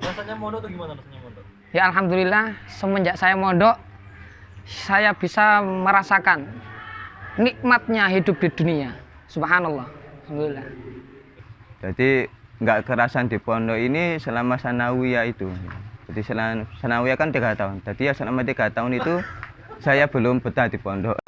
Rasanya mondok tuh gimana rasanya mondok? Ya alhamdulillah semenjak saya mondok saya bisa merasakan nikmatnya hidup di dunia. Subhanallah. Alhamdulillah. Jadi nggak kerasan di pondok ini selama sanawiyah itu. Jadi selama sanawiyah kan tiga tahun. Jadi ya selama tiga tahun itu saya belum betah di pondok.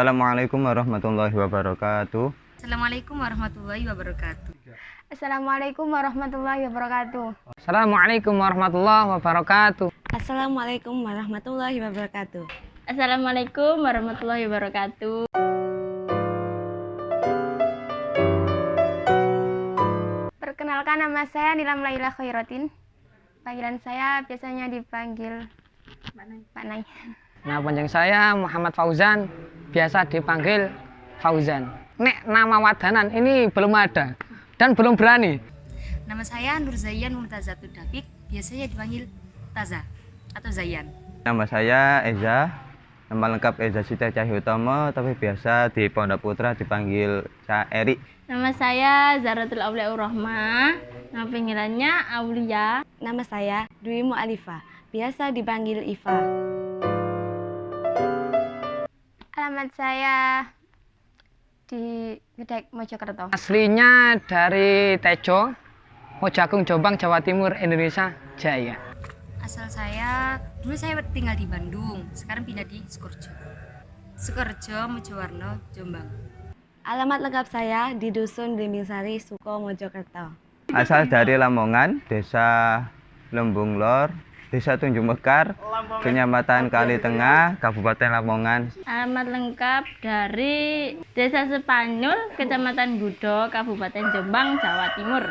Assalamualaikum warahmatullahi wabarakatuh. Assalamualaikum warahmatullahi wabarakatuh. Assalamualaikum warahmatullahi wabarakatuh. Assalamualaikum warahmatullahi wabarakatuh. Assalamualaikum warahmatullahi wabarakatuh. Assalamualaikum warahmatullahi wabarakatuh. Perkenalkan nama saya Nilam Laila Khairatin. Panggilan saya biasanya dipanggil Pak Nai. Nah, panjang saya Muhammad Fauzan, biasa dipanggil Fauzan. Nek nama wadanan ini belum ada dan belum berani. Nama saya Nur Zayan Mumtazatul Dafiq, biasanya dipanggil Taza atau Zayan. Nama saya Eza. Nama lengkap Eza Sita Cahyotomo, tapi biasa di Pondok Putra dipanggil Ca Eri. Nama saya Zaratul Aulia Rahma. Nama panggilannya Aulia. Nama saya Dwi Mu'alifah, biasa dipanggil Iva. Alamat saya di Gedek Mojokerto. Aslinya dari Tejo, Mojagung, Jombang, Jawa Timur, Indonesia, Jaya. Asal saya, dulu saya tinggal di Bandung, sekarang pindah di Sukorejo. Sukorejo, Mojowarno, Jombang. Alamat lengkap saya di Dusun Blimbingsari, Suko, Mojokerto. Asal dari Lamongan, Desa Lembung Lor, Desa Tunjung Mekar, Kecamatan Kali Tengah, Kabupaten Lamongan. Alamat lengkap dari Desa Sepanyol, Kecamatan Gudo, Kabupaten Jombang, Jawa Timur.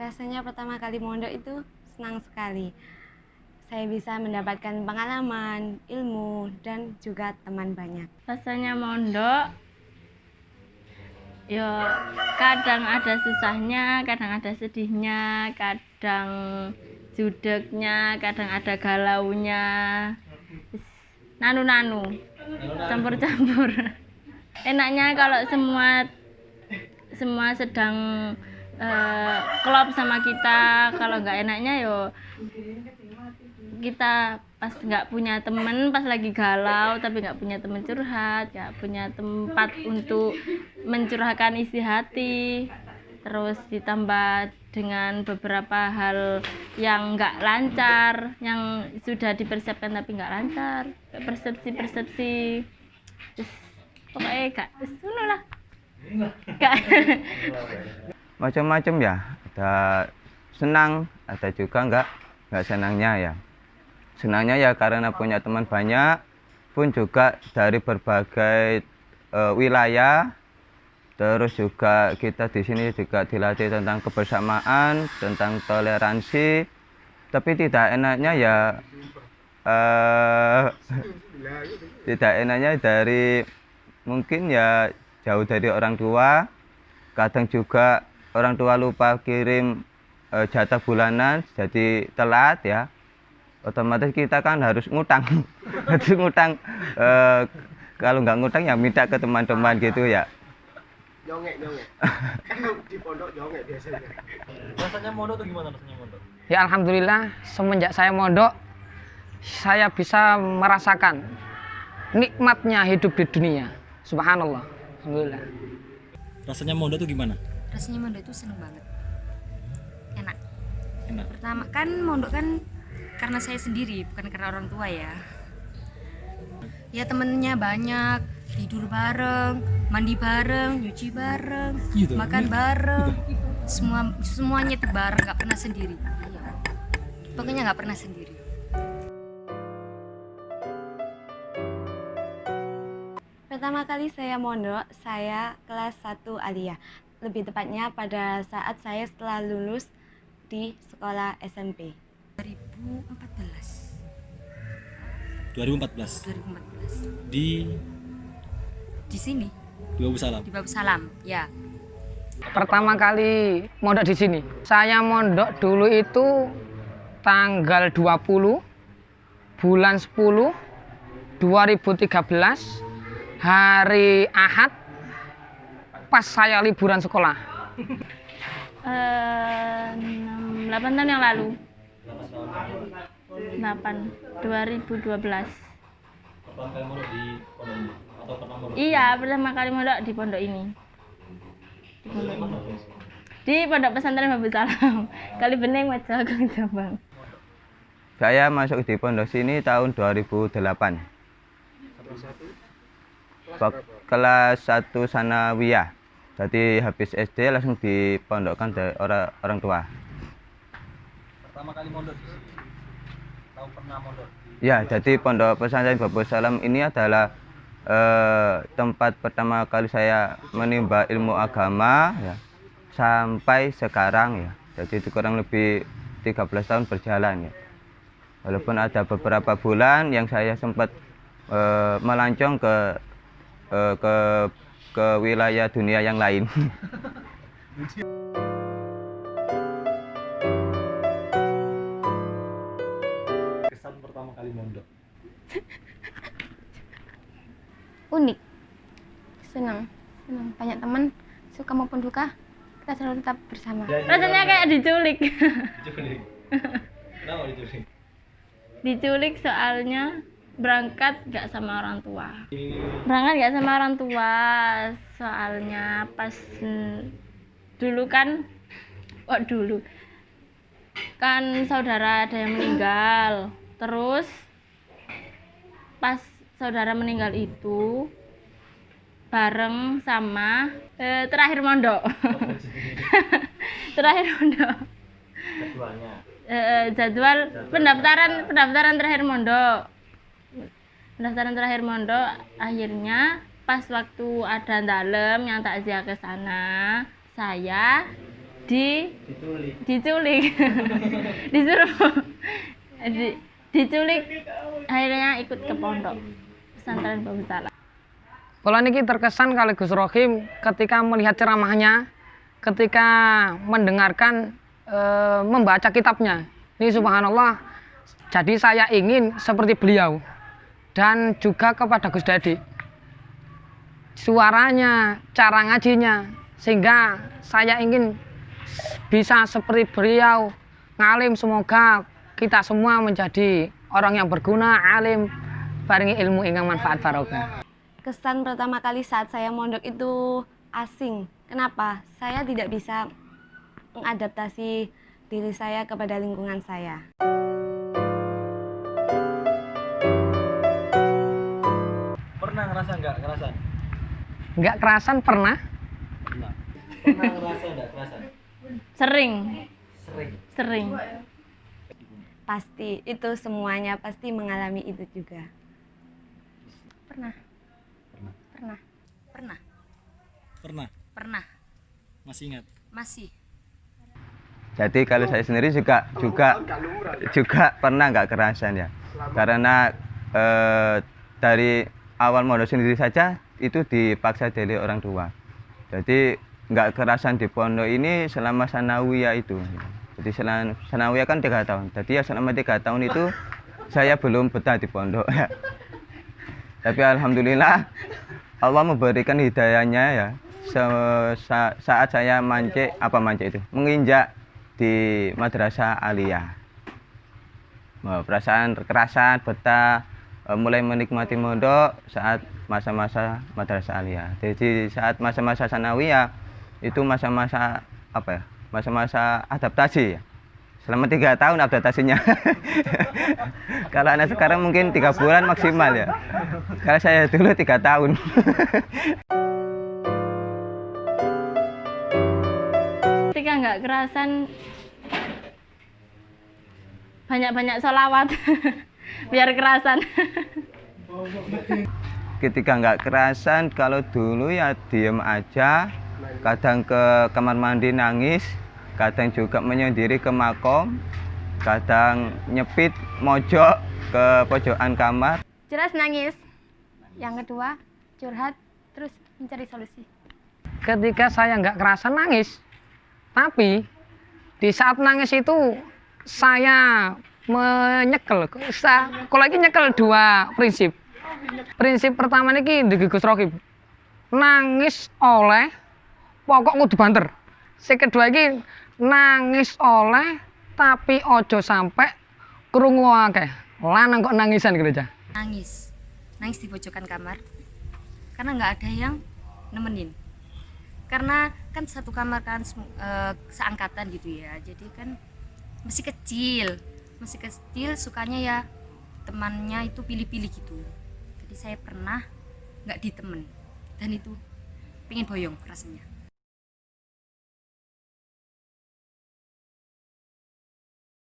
Rasanya pertama kali mondok itu senang sekali. Saya bisa mendapatkan pengalaman, ilmu, dan juga teman banyak. Rasanya mondok, ya kadang ada susahnya, kadang ada sedihnya, kadang judeknya, kadang ada galaunya. Nanu-nanu, campur-campur. Enaknya kalau semua semua sedang eh, klop sama kita, kalau nggak enaknya yo kita pas nggak punya temen pas lagi galau tapi nggak punya temen curhat nggak punya tempat untuk mencurahkan isi hati terus ditambah dengan beberapa hal yang nggak lancar yang sudah dipersiapkan tapi nggak lancar persepsi persepsi Terus, pokoknya gak ngono lah. Macam-macam ya, ada senang, ada juga nggak nggak senangnya ya. Senangnya ya karena punya teman banyak, pun juga dari berbagai eh, wilayah. Terus juga kita di sini juga dilatih tentang kebersamaan, tentang toleransi. Tapi tidak enaknya ya eh tidak enaknya dari mungkin ya jauh dari orang tua. Kadang juga orang tua lupa kirim eh, jatah bulanan jadi telat ya otomatis kita kan harus ngutang harus ngutang Eh, kalau nggak ngutang ya minta ke teman-teman gitu ya Nyongek, nyongek. Di pondok nyongek biasanya. Rasanya mondok tuh gimana rasanya mondok? Ya alhamdulillah semenjak saya mondok saya bisa merasakan nikmatnya hidup di dunia. Subhanallah. Alhamdulillah. Rasanya mondok tuh gimana? Rasanya mondok itu seneng banget. Enak. Enak. Pertama kan mondok kan karena saya sendiri, bukan karena orang tua ya. Ya temennya banyak, tidur bareng, mandi bareng, nyuci bareng, Gitu. makan bareng. Semua semuanya itu bareng, nggak pernah sendiri. Iya. Pokoknya nggak pernah sendiri. Pertama kali saya mondok, saya kelas 1 aliyah. lebih tepatnya pada saat saya setelah lulus di sekolah SMP. 2014 2014 2014 di di sini di Babu Salam. di Babu Salam ya Pertama kali mondok di sini. Saya mondok dulu itu tanggal 20 bulan 10 2013 hari Ahad pas saya liburan sekolah. Eh, enam- 8 tahun yang lalu 8 2012 Pertama kali mondok di pondok ini atau pernah mondok? iya pertama kali mondok di pondok ini di pondok ini di pondok pesantren Babu Salam kali bening Majagung Jombang Saya masuk di pondok sini tahun 2008. Wak- Kelas 1 sanawiyah. Jadi habis SD langsung dipondokkan dari orang orang tua. Pertama kali mondok di sini. Tahu pernah mondok Ya, jadi pondok pesantren Babu Salam ini adalah eh, tempat pertama kali saya menimba ilmu agama ya, sampai sekarang ya. Jadi itu kurang lebih 13 tahun berjalan ya. Walaupun ada beberapa bulan yang saya sempat eh, melancong ke eh, ke ke wilayah dunia yang lain. pertama kali mondok. unik. Senang. Senang. Banyak teman suka maupun duka kita selalu tetap bersama. Rasanya kayak diculik. Diculik. Kenapa diculik? diculik soalnya berangkat gak sama orang tua. Berangkat gak sama orang tua soalnya pas mm, dulu kan kok dulu? Kan saudara ada yang meninggal terus pas saudara meninggal itu bareng sama eh, terakhir mondok. Terakhir mondok. Keduanya. eh, jadwal pendaftaran pendaftaran terakhir mondok. Pendaftaran terakhir mondok akhirnya pas waktu ada dalem yang takziah ke sana saya di Diculik. diculik. Disuruh. Di, diculik akhirnya ikut ke pondok pesantren Babu Salam Kalau niki terkesan kali Gus Rohim ketika melihat ceramahnya, ketika mendengarkan eh, membaca kitabnya. Ini subhanallah. Jadi saya ingin seperti beliau dan juga kepada Gus Dadi. Suaranya, cara ngajinya sehingga saya ingin bisa seperti beliau ngalim semoga kita semua menjadi orang yang berguna, alim, barengi ilmu ingkang manfaat barokah. Kesan pertama kali saat saya mondok itu asing. Kenapa? Saya tidak bisa mengadaptasi diri saya kepada lingkungan saya. Pernah ngerasa nggak kerasan? nggak kerasan pernah Pernah. Pernah ngerasa nggak kerasan? sering Sering. sering Pasti itu semuanya pasti mengalami itu juga. pernah Pernah. pernah pernah Pernah. pernah Masih ingat? masih Jadi kalau saya sendiri juga juga juga pernah nggak kerasan ya karena eh, dari awal mondok sendiri saja itu dipaksa dari orang tua jadi nggak kerasan di pondok ini selama sanawiyah itu jadi selama sanawiyah kan tiga tahun. Jadi ya selama tiga tahun itu saya belum betah di pondok. Ya tapi alhamdulillah Allah memberikan hidayahnya ya. Sa- saat saya mancik apa mancik itu? Menginjak di madrasah aliyah. Perasaan kekerasan betah eh, mulai menikmati mondok saat masa-masa madrasah aliyah. Jadi saat masa-masa sanawiyah itu masa-masa apa ya masa-masa adaptasi. Selama tiga tahun adaptasinya. Kalau anak sekarang mungkin tiga bulan maksimal ya. Kalau saya dulu tiga tahun. Ketika nggak kerasan banyak-banyak sholawat. Biar kerasan. Ketika nggak kerasan kalau dulu ya diem aja kadang ke kamar mandi nangis kadang juga menyendiri ke makom kadang nyepit mojok ke pojokan kamar Jelas nangis. Yang kedua, curhat terus mencari solusi. ketika saya nggak kerasa nangis tapi di saat nangis itu saya menyekel kalau lagi nyekel dua prinsip prinsip pertama ini di Gus Rokim nangis oleh pokok kudu banter si kedua ini nangis oleh tapi ojo sampai krungu akeh. Lanang kok nangisan gereja nangis. Nangis di pojokan kamar. Karena nggak ada yang nemenin. Karena kan satu kamar kan eh, seangkatan gitu ya. Jadi kan masih kecil. Masih kecil sukanya ya temannya itu pilih-pilih gitu. Jadi saya pernah nggak ditemen dan itu pengen boyong rasanya